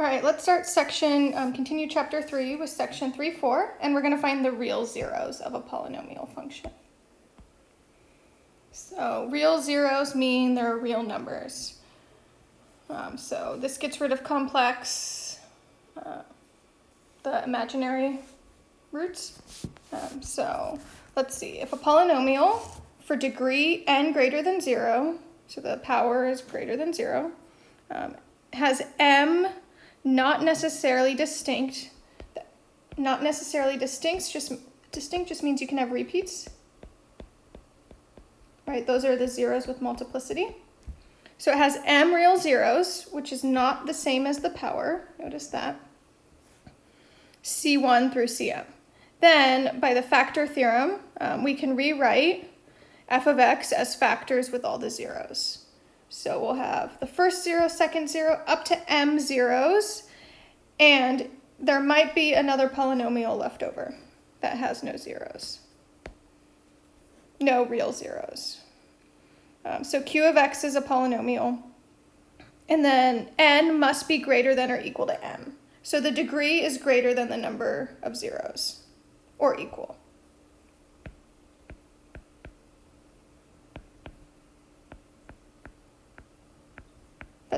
All right, let's start section, um, continue chapter three with section three, four, and we're gonna find the real zeros of a polynomial function. So real zeros mean they're real numbers. Um, so this gets rid of complex, uh, the imaginary roots. Um, so let's see, if a polynomial for degree n greater than zero, so the power is greater than zero, um, has m not necessarily distinct, not necessarily distinct, just distinct just means you can have repeats. Right, those are the zeros with multiplicity. So it has m real zeros, which is not the same as the power, notice that. C1 through Cm. Then, by the factor theorem, um, we can rewrite f of x as factors with all the zeros. So we'll have the first zero, second zero, up to m zeros, and there might be another polynomial left over that has no zeros. No real zeros. Um, so q of x is a polynomial, and then n must be greater than or equal to m. So the degree is greater than the number of zeros, or equal.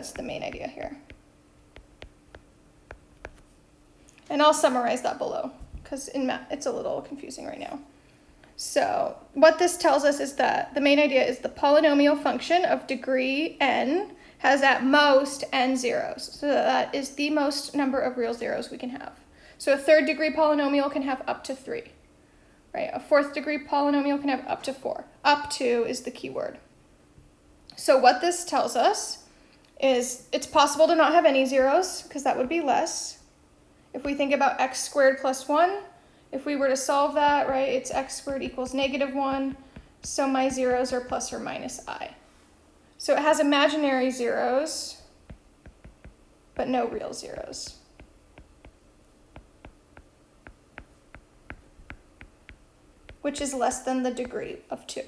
That's the main idea here. And I'll summarize that below because it's a little confusing right now. So what this tells us is that the main idea is the polynomial function of degree n has at most n zeros. So that is the most number of real zeros we can have. So a third degree polynomial can have up to three, right? A fourth degree polynomial can have up to four. Up to is the key word. So what this tells us is it's possible to not have any zeros because that would be less. If we think about x squared plus 1, if we were to solve that, right, it's x squared equals negative 1, so my zeros are plus or minus i. So it has imaginary zeros, but no real zeros. which is less than the degree of 2.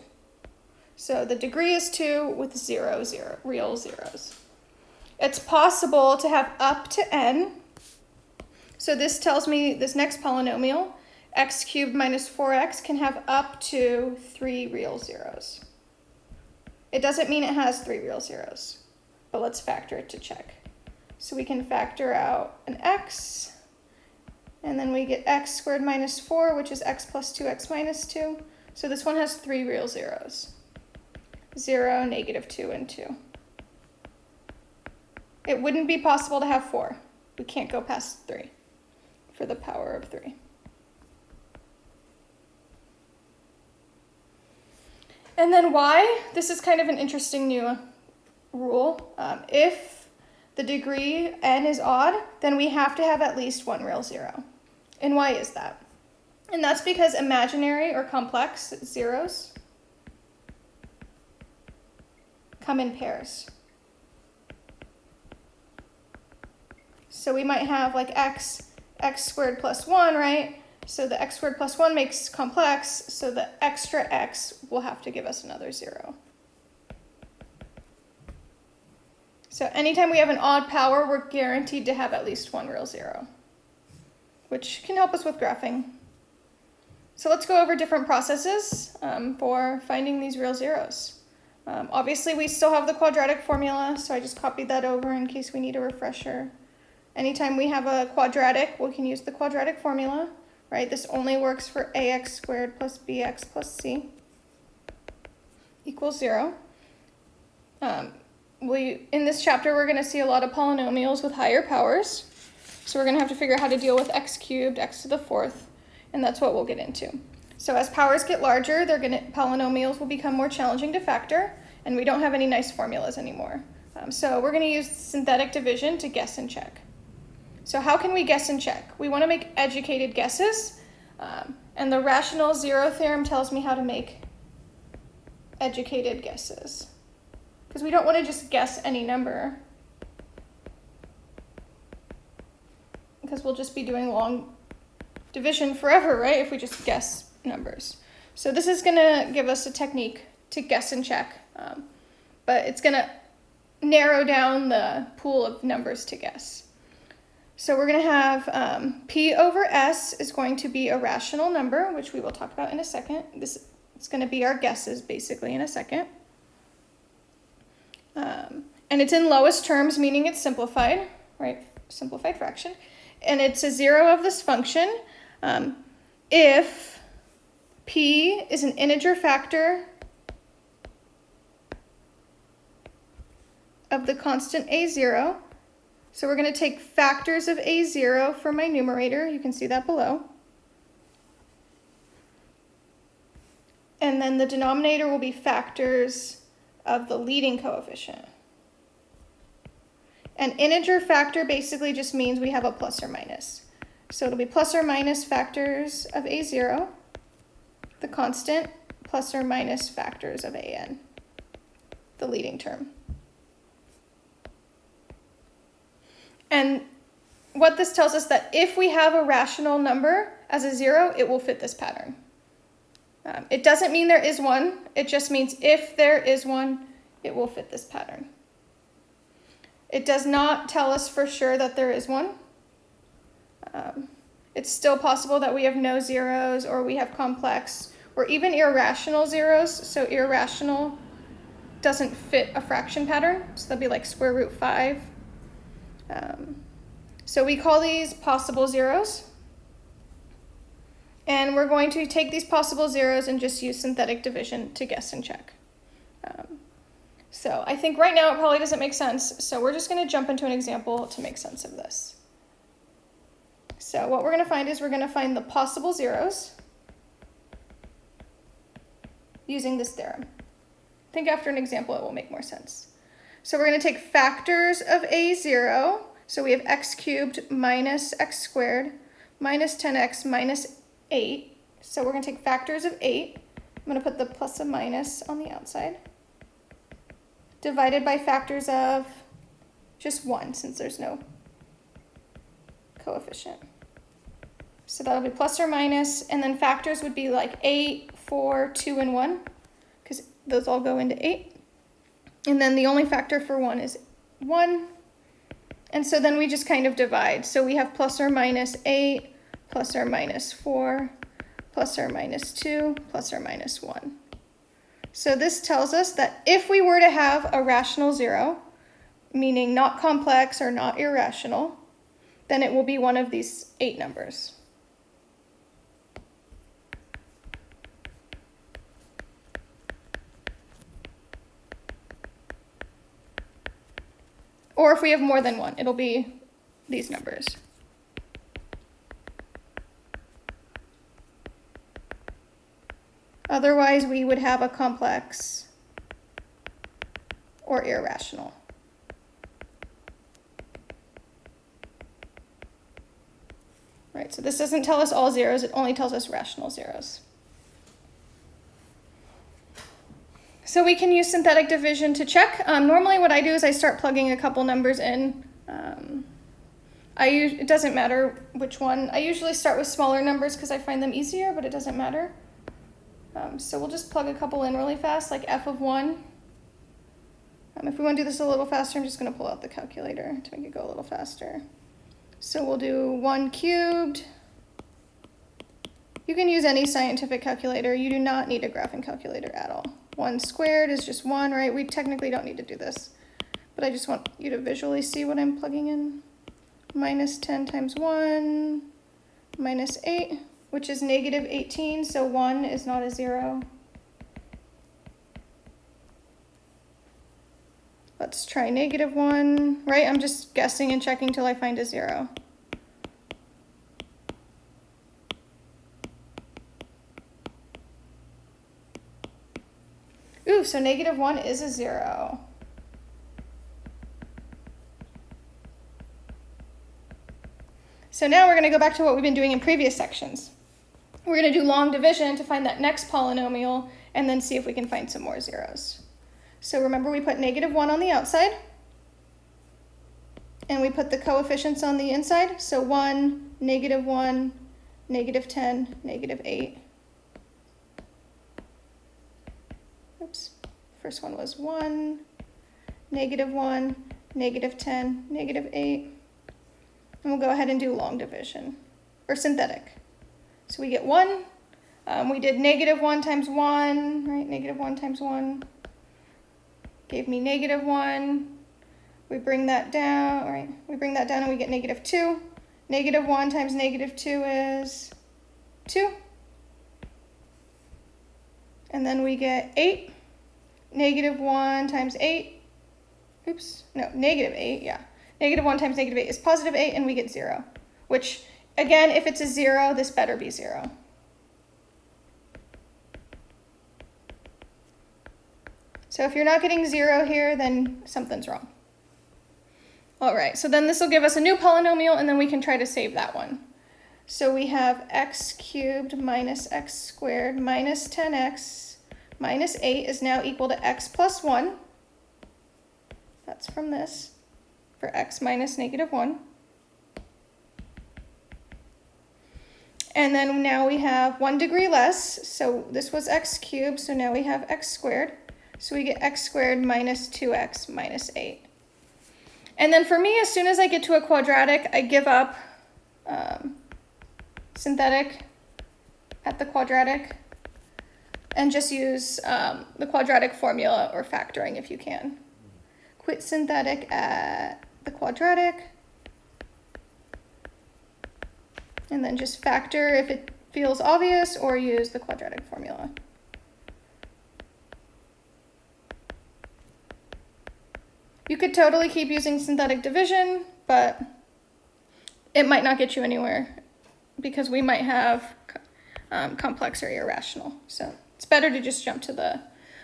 So the degree is 2 with zero, zero real zeros. It's possible to have up to n, so this tells me this next polynomial, x cubed minus 4x, can have up to three real zeros. It doesn't mean it has three real zeros, but let's factor it to check. So we can factor out an x, and then we get x squared minus 4, which is x plus 2x minus 2. So this one has three real zeros. 0, negative 2, and 2. It wouldn't be possible to have 4. We can't go past 3 for the power of 3. And then y, this is kind of an interesting new rule. Um, if the degree n is odd, then we have to have at least one real zero. And why is that? And that's because imaginary or complex zeros come in pairs. So we might have like x x squared plus 1, right? So the x squared plus 1 makes complex, so the extra x will have to give us another 0. So anytime we have an odd power, we're guaranteed to have at least one real 0, which can help us with graphing. So let's go over different processes um, for finding these real zeros. Um, obviously, we still have the quadratic formula, so I just copied that over in case we need a refresher. Anytime we have a quadratic, we can use the quadratic formula, right? This only works for ax squared plus bx plus c equals zero. Um, we In this chapter, we're gonna see a lot of polynomials with higher powers. So we're gonna have to figure out how to deal with x cubed, x to the fourth, and that's what we'll get into. So as powers get larger, they're gonna, polynomials will become more challenging to factor, and we don't have any nice formulas anymore. Um, so we're gonna use synthetic division to guess and check. So how can we guess and check? We want to make educated guesses, um, and the rational zero theorem tells me how to make educated guesses. Because we don't want to just guess any number. Because we'll just be doing long division forever, right, if we just guess numbers. So this is going to give us a technique to guess and check, um, but it's going to narrow down the pool of numbers to guess. So we're going to have um, P over S is going to be a rational number, which we will talk about in a second. This is going to be our guesses basically in a second. Um, and it's in lowest terms, meaning it's simplified, right? Simplified fraction. And it's a zero of this function um, if P is an integer factor of the constant A0 so we're going to take factors of A0 for my numerator. You can see that below. And then the denominator will be factors of the leading coefficient. An integer factor basically just means we have a plus or minus. So it'll be plus or minus factors of A0, the constant, plus or minus factors of AN, the leading term. And what this tells us that if we have a rational number as a zero, it will fit this pattern. Um, it doesn't mean there is one. It just means if there is one, it will fit this pattern. It does not tell us for sure that there is one. Um, it's still possible that we have no zeros or we have complex or even irrational zeros. So irrational doesn't fit a fraction pattern. So that'd be like square root 5 um, so we call these possible zeros. And we're going to take these possible zeros and just use synthetic division to guess and check. Um, so I think right now it probably doesn't make sense, so we're just going to jump into an example to make sense of this. So what we're going to find is we're going to find the possible zeros using this theorem. I think after an example it will make more sense. So we're going to take factors of a0. So we have x cubed minus x squared minus 10x minus 8. So we're going to take factors of 8. I'm going to put the plus and minus on the outside. Divided by factors of just 1 since there's no coefficient. So that'll be plus or minus, and then factors would be like 8, 4, 2, and 1, because those all go into 8. And then the only factor for 1 is 1. And so then we just kind of divide. So we have plus or minus 8, plus or minus 4, plus or minus 2, plus or minus 1. So this tells us that if we were to have a rational zero, meaning not complex or not irrational, then it will be one of these eight numbers. Or if we have more than one, it'll be these numbers. Otherwise, we would have a complex or irrational. Right, so this doesn't tell us all zeros, it only tells us rational zeros. So we can use synthetic division to check. Um, normally what I do is I start plugging a couple numbers in. Um, I it doesn't matter which one. I usually start with smaller numbers because I find them easier, but it doesn't matter. Um, so we'll just plug a couple in really fast, like f of 1. Um, if we want to do this a little faster, I'm just going to pull out the calculator to make it go a little faster. So we'll do 1 cubed. You can use any scientific calculator. You do not need a graphing calculator at all. 1 squared is just 1, right? We technically don't need to do this, but I just want you to visually see what I'm plugging in. Minus 10 times 1, minus 8, which is negative 18, so 1 is not a 0. Let's try negative 1, right? I'm just guessing and checking till I find a 0. So negative 1 is a 0. So now we're going to go back to what we've been doing in previous sections. We're going to do long division to find that next polynomial and then see if we can find some more zeros. So remember we put negative 1 on the outside and we put the coefficients on the inside. So 1, negative 1, negative 10, negative 8. Oops, first one was 1, negative 1, negative 10, negative 8. And we'll go ahead and do long division, or synthetic. So we get 1. Um, we did negative 1 times 1, right? Negative 1 times 1 gave me negative 1. We bring that down, right? We bring that down and we get negative 2. Negative 1 times negative 2 is 2. And then we get 8. Negative 1 times 8. Oops, no, negative 8, yeah. Negative 1 times negative 8 is positive 8, and we get 0. Which, again, if it's a 0, this better be 0. So if you're not getting 0 here, then something's wrong. All right, so then this will give us a new polynomial, and then we can try to save that one. So we have x cubed minus x squared minus 10x minus 8 is now equal to x plus 1. That's from this, for x minus negative 1. And then now we have 1 degree less, so this was x cubed, so now we have x squared. So we get x squared minus 2x minus 8. And then for me, as soon as I get to a quadratic, I give up um, synthetic at the quadratic and just use um, the quadratic formula or factoring if you can. Quit synthetic at the quadratic. And then just factor if it feels obvious or use the quadratic formula. You could totally keep using synthetic division, but it might not get you anywhere because we might have um, complex or irrational. So it's better to just jump to the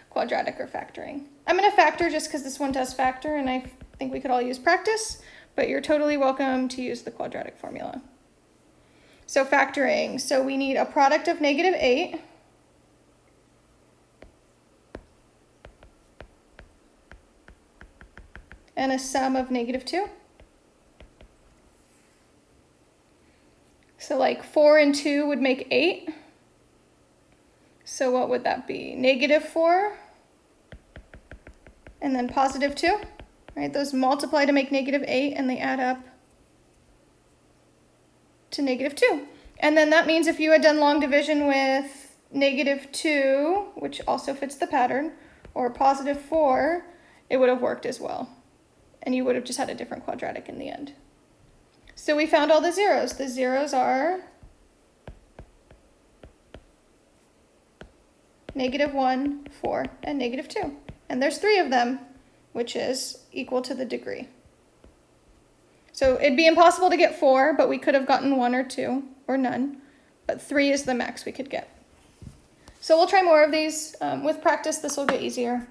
quadratic or factoring. I'm going to factor just because this one does factor and I think we could all use practice, but you're totally welcome to use the quadratic formula. So factoring, so we need a product of negative 8 and a sum of negative 2. So like 4 and 2 would make 8. So what would that be? Negative 4 and then positive 2. Right? Those multiply to make negative 8 and they add up to negative 2. And then that means if you had done long division with negative 2, which also fits the pattern, or positive 4, it would have worked as well and you would have just had a different quadratic in the end. So we found all the zeros. The zeros are negative 1, 4, and negative 2. And there's three of them, which is equal to the degree. So it'd be impossible to get 4, but we could have gotten 1 or 2, or none. But 3 is the max we could get. So we'll try more of these. Um, with practice, this will get easier.